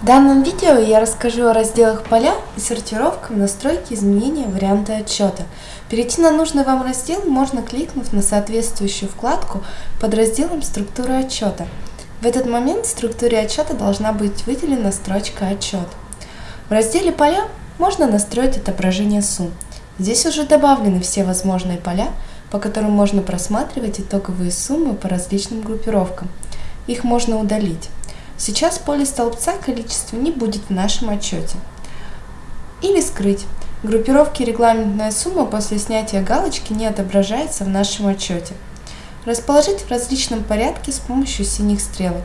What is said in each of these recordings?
В данном видео я расскажу о разделах поля и сортировках настройки изменения варианта отчета. Перейти на нужный вам раздел можно кликнув на соответствующую вкладку под разделом «Структура отчета». В этот момент в структуре отчета должна быть выделена строчка «Отчет». В разделе «Поля» можно настроить отображение сумм. Здесь уже добавлены все возможные поля, по которым можно просматривать итоговые суммы по различным группировкам. Их можно удалить. Сейчас поле столбца количества не будет в нашем отчете. Или скрыть. Группировки регламентная сумма после снятия галочки не отображается в нашем отчете. Расположить в различном порядке с помощью синих стрелок.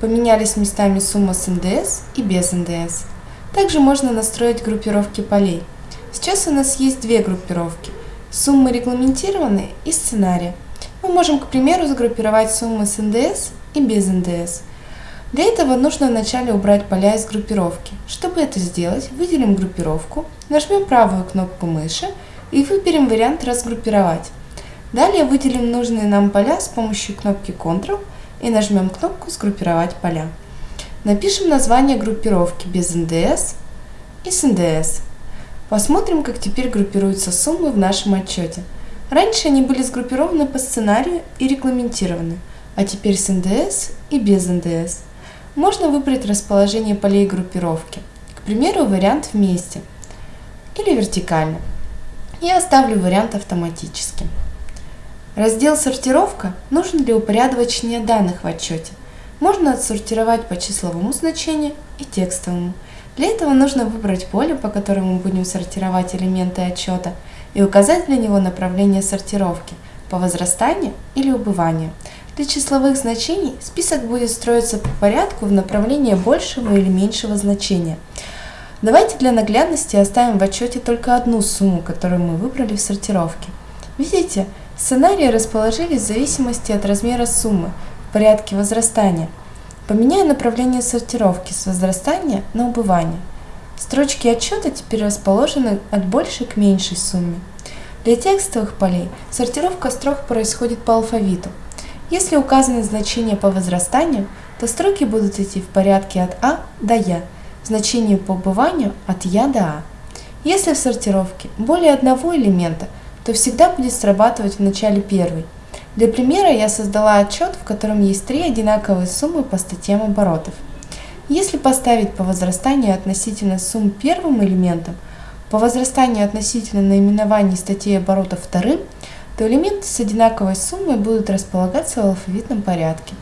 Поменялись местами сумма с НДС и без НДС. Также можно настроить группировки полей. Сейчас у нас есть две группировки. Суммы регламентированные и сценария. Мы можем, к примеру, сгруппировать суммы с НДС и без НДС. Для этого нужно вначале убрать поля из группировки. Чтобы это сделать, выделим группировку, нажмем правую кнопку мыши и выберем вариант «Разгруппировать». Далее выделим нужные нам поля с помощью кнопки Ctrl и нажмем кнопку «Сгруппировать поля». Напишем название группировки без НДС и с НДС. Посмотрим, как теперь группируются суммы в нашем отчете. Раньше они были сгруппированы по сценарию и регламентированы, а теперь с НДС и без НДС. Можно выбрать расположение полей группировки, к примеру, вариант вместе или вертикально. Я оставлю вариант автоматически. Раздел «Сортировка» нужен для упорядочения данных в отчете. Можно отсортировать по числовому значению и текстовому. Для этого нужно выбрать поле, по которому будем сортировать элементы отчета, и указать для него направление сортировки по возрастанию или убыванию – для числовых значений список будет строиться по порядку в направлении большего или меньшего значения. Давайте для наглядности оставим в отчете только одну сумму, которую мы выбрали в сортировке. Видите, сценарии расположились в зависимости от размера суммы в порядке возрастания. Поменяю направление сортировки с возрастания на убывание. Строчки отчета теперь расположены от большей к меньшей сумме. Для текстовых полей сортировка строк происходит по алфавиту. Если указаны значения по возрастанию, то строки будут идти в порядке от А до Я, значение по убыванию от Я до А. Если в сортировке более одного элемента, то всегда будет срабатывать в начале первый. Для примера я создала отчет, в котором есть три одинаковые суммы по статьям оборотов. Если поставить по возрастанию относительно сумм первым элементом, по возрастанию относительно наименований статей оборотов вторым, то элементы с одинаковой суммой будут располагаться в алфавитном порядке.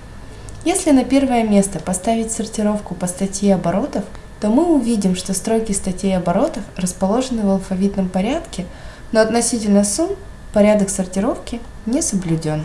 Если на первое место поставить сортировку по статье оборотов, то мы увидим, что строки статей оборотов расположены в алфавитном порядке, но относительно сумм порядок сортировки не соблюден.